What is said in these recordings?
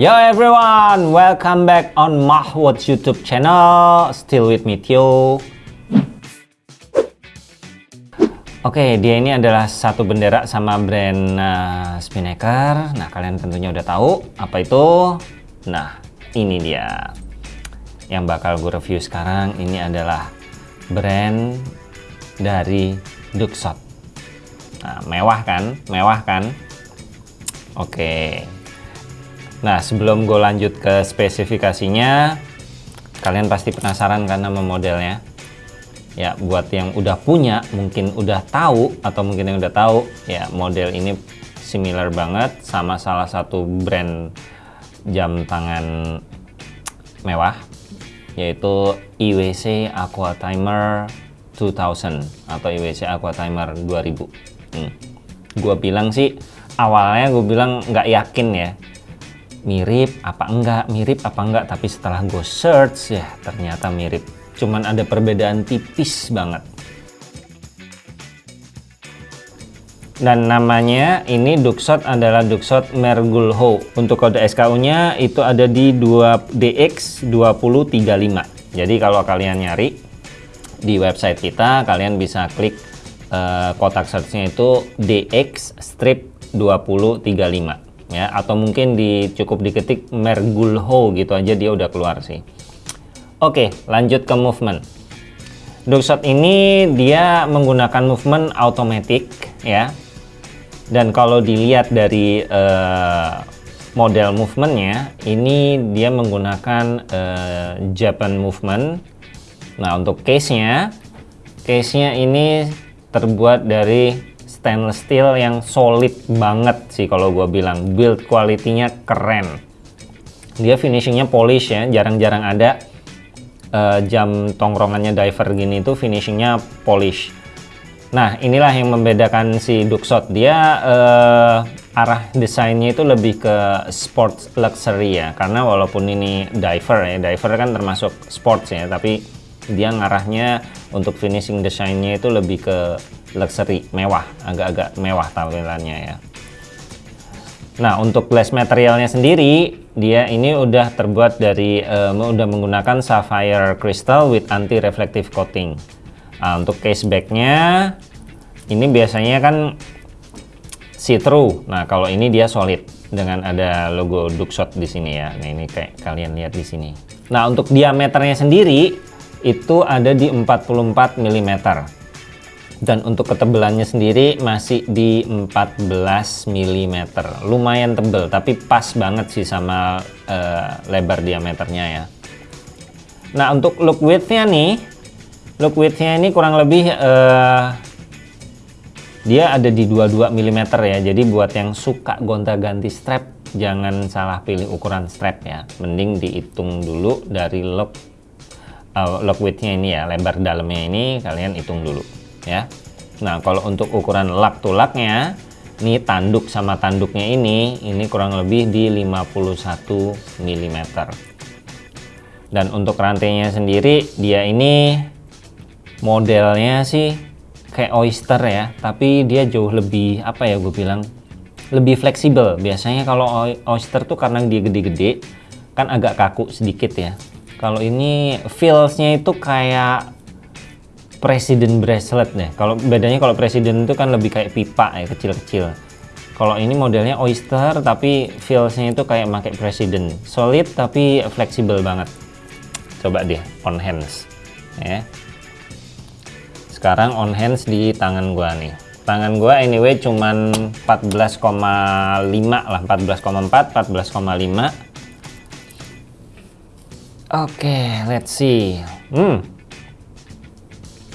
Yo everyone, welcome back on Mahwood YouTube channel. Still with me Tio. Oke, dia ini adalah satu bendera sama brand uh, Spinnaker. Nah, kalian tentunya udah tahu apa itu. Nah, ini dia. Yang bakal gue review sekarang ini adalah brand dari Duxot. Nah, mewah kan? Mewah kan? Oke. Nah, sebelum gue lanjut ke spesifikasinya, kalian pasti penasaran sama modelnya. Ya, buat yang udah punya, mungkin udah tahu, atau mungkin yang udah tahu, ya model ini similar banget sama salah satu brand jam tangan mewah, yaitu IWC Aqua Timer 2000 atau IWC Aqua Timer 2000. Hmm. Gue bilang sih, awalnya gue bilang nggak yakin ya, mirip apa enggak mirip apa enggak tapi setelah gue search ya ternyata mirip. Cuman ada perbedaan tipis banget. Dan namanya ini Duxot adalah Duxot Mergulho untuk kode SKU nya itu ada di 2DX2035 jadi kalau kalian nyari di website kita kalian bisa klik uh, kotak searchnya itu DX strip 2035 ya atau mungkin di cukup diketik Mergulho gitu aja dia udah keluar sih. Oke lanjut ke movement. Duckshot ini dia menggunakan movement automatic ya. Dan kalau dilihat dari uh, model movementnya ini dia menggunakan uh, Japan movement. Nah untuk case nya case nya ini terbuat dari stainless steel yang solid banget sih kalau gue bilang. Build quality-nya keren. Dia finishingnya polish ya jarang-jarang ada. Uh, jam tongkrongannya diver gini itu finishingnya polish. Nah inilah yang membedakan si Duxot dia uh, arah desainnya itu lebih ke sports luxury ya karena walaupun ini diver ya diver kan termasuk sports ya tapi dia ngarahnya untuk finishing desainnya itu lebih ke luxury mewah agak-agak mewah tampilannya ya. Nah untuk glass materialnya sendiri dia ini udah terbuat dari uh, udah menggunakan sapphire crystal with anti reflective coating. Nah, untuk case backnya ini biasanya kan see through nah kalau ini dia solid dengan ada logo Duxot di sini ya. Nah ini kayak kalian lihat di sini. Nah untuk diameternya sendiri itu ada di 44 mm dan untuk ketebalannya sendiri masih di 14 mm lumayan tebel tapi pas banget sih sama uh, lebar diameternya ya. Nah untuk look widthnya nih look widthnya ini kurang lebih uh, dia ada di 22 mm ya. Jadi buat yang suka gonta-ganti strap jangan salah pilih ukuran strap ya. Mending dihitung dulu dari look uh, lock widthnya ini ya lebar dalamnya ini kalian hitung dulu ya. Nah kalau untuk ukuran lak tulaknya ini tanduk sama tanduknya ini ini kurang lebih di 51 mm dan untuk rantainya sendiri dia ini modelnya sih kayak oyster ya tapi dia jauh lebih apa ya gue bilang lebih fleksibel. Biasanya kalau oyster tuh karena dia gede-gede kan agak kaku sedikit ya. Kalau ini feelsnya itu kayak presiden bracelet deh. Kalau bedanya kalau presiden itu kan lebih kayak pipa ya kecil-kecil. Kalau ini modelnya oyster tapi feelsnya itu kayak pakai presiden. Solid tapi fleksibel banget. Coba deh on hands ya. Sekarang on hands di tangan gua nih. Tangan gua anyway cuman 14,5 lah, 14,4, 14,5. Oke, okay, let's see. Hmm,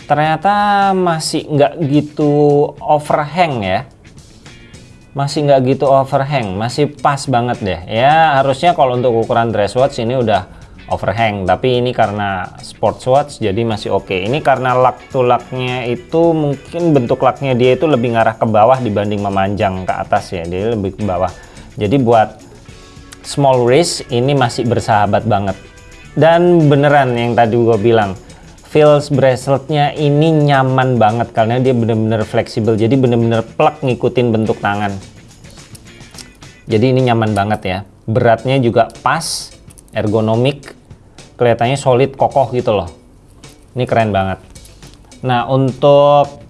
ternyata masih nggak gitu overhang ya. Masih nggak gitu overhang masih pas banget deh. Ya harusnya kalau untuk ukuran dress watch ini udah overhang tapi ini karena sports watch jadi masih oke. Okay. ini karena lak to laknya itu mungkin bentuk laknya dia itu lebih ngarah ke bawah dibanding memanjang ke atas ya. Dia lebih ke bawah. Jadi buat small wrist ini masih bersahabat banget. Dan beneran yang tadi gue bilang feels braceletnya ini nyaman banget karena dia bener-bener fleksibel. Jadi bener-bener plak ngikutin bentuk tangan. Jadi ini nyaman banget ya. Beratnya juga pas ergonomik kelihatannya solid kokoh gitu loh. Ini keren banget. Nah untuk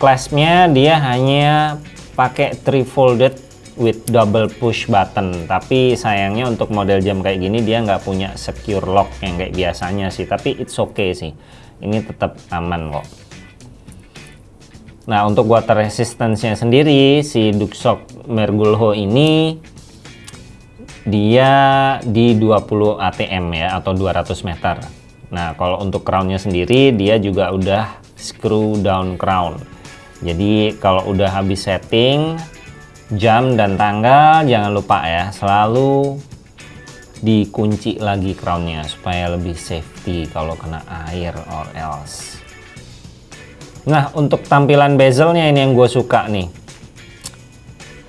claspnya dia hanya pakai three folded with double push button tapi sayangnya untuk model jam kayak gini dia nggak punya secure lock yang kayak biasanya sih tapi it's okay sih ini tetap aman kok Nah, untuk water resistance-nya sendiri, si Duxok Mergulho ini dia di 20 ATM ya atau 200 meter. Nah, kalau untuk crown-nya sendiri dia juga udah screw down crown. Jadi kalau udah habis setting jam dan tanggal jangan lupa ya selalu dikunci lagi crownnya supaya lebih safety kalau kena air or else. Nah, untuk tampilan bezelnya ini yang gue suka nih.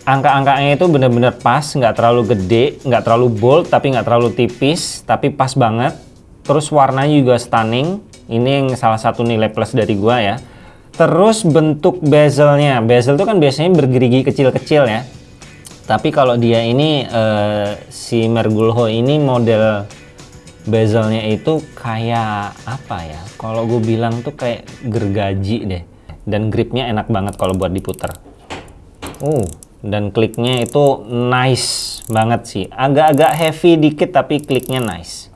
Angka-angkanya itu bener-bener pas, nggak terlalu gede, nggak terlalu bold, tapi nggak terlalu tipis, tapi pas banget. Terus warnanya juga stunning. Ini yang salah satu nilai plus dari gue ya. Terus bentuk bezelnya, bezel itu kan biasanya bergerigi kecil-kecil ya. Tapi kalau dia ini uh, si Mergulho ini model bezelnya itu kayak apa ya? Kalau gue bilang tuh kayak gergaji deh. Dan gripnya enak banget kalau buat diputer. Uh dan kliknya itu nice banget sih. Agak-agak heavy dikit tapi kliknya nice.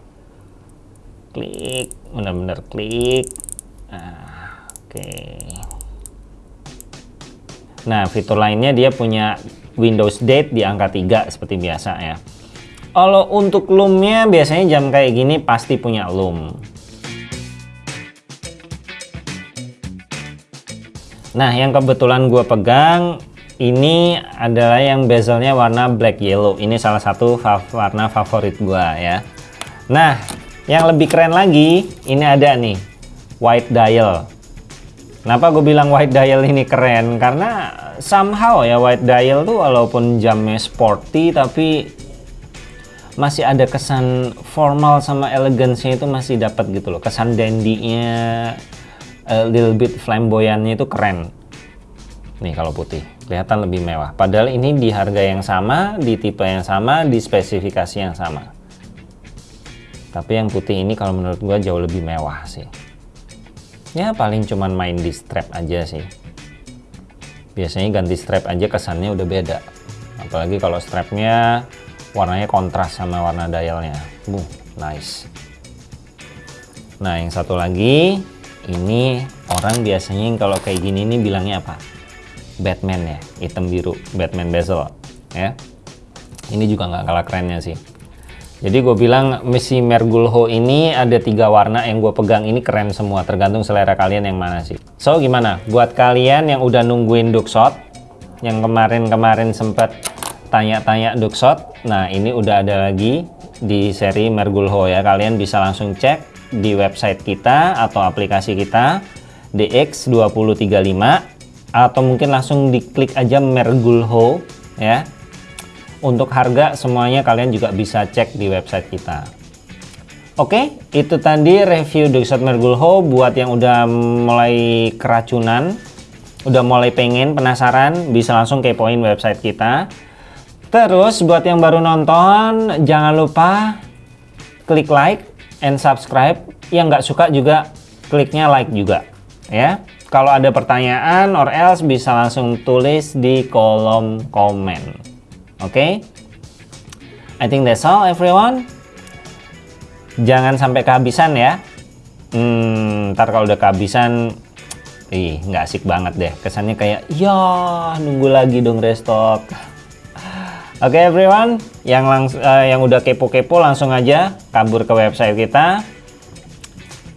Klik. Bener-bener klik. Nah, oke nah fitur lainnya dia punya Windows Date di angka 3 seperti biasa ya kalau untuk loomnya biasanya jam kayak gini pasti punya loom. Nah, yang kebetulan gue pegang ini adalah yang bezelnya warna black yellow. Ini salah satu warna favorit gue ya. Nah, yang lebih keren lagi, ini ada nih white dial. Kenapa gue bilang white dial ini keren? Karena somehow ya white dial tuh walaupun jamnya sporty tapi masih ada kesan formal sama elegansnya itu masih dapat gitu loh. Kesan dandy-nya a little bit flamboyantnya itu keren. Nih kalau putih kelihatan lebih mewah. Padahal ini di harga yang sama di tipe yang sama di spesifikasi yang sama. Tapi yang putih ini kalau menurut gua jauh lebih mewah sih ya paling cuman main di strap aja sih. Biasanya ganti strap aja kesannya udah beda. Apalagi kalau strapnya warnanya kontras sama warna dialnya. Buh, nice. Nah yang satu lagi ini orang biasanya kalau kayak gini nih bilangnya apa? Batman ya hitam biru Batman bezel ya. Ini juga nggak kalah kerennya sih jadi gue bilang Messi Mergulho ini ada tiga warna yang gue pegang ini keren semua tergantung selera kalian yang mana sih. So gimana? Buat kalian yang udah nungguin Duxot yang kemarin-kemarin sempat tanya-tanya Duxot nah ini udah ada lagi di seri Mergulho ya. Kalian bisa langsung cek di website kita atau aplikasi kita DX2035 atau mungkin langsung diklik aja Mergulho ya untuk harga semuanya kalian juga bisa cek di website kita Oke, itu tadi review Duxot Mergulho buat yang udah mulai keracunan, udah mulai pengen, penasaran, bisa langsung kepoin website kita. Terus buat yang baru nonton, jangan lupa klik like and subscribe. Yang nggak suka juga kliknya like juga. Ya, kalau ada pertanyaan or else bisa langsung tulis di kolom komen. Okay? I think that's all everyone. Jangan sampai kehabisan ya. Hmm, ntar kalau udah kehabisan, ih nggak asik banget deh. Kesannya kayak, ya nunggu lagi dong restock. Oke okay, everyone, yang langsung uh, yang udah kepo-kepo langsung aja kabur ke website kita.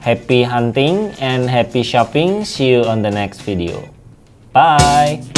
Happy hunting and happy shopping. See you on the next video. Bye.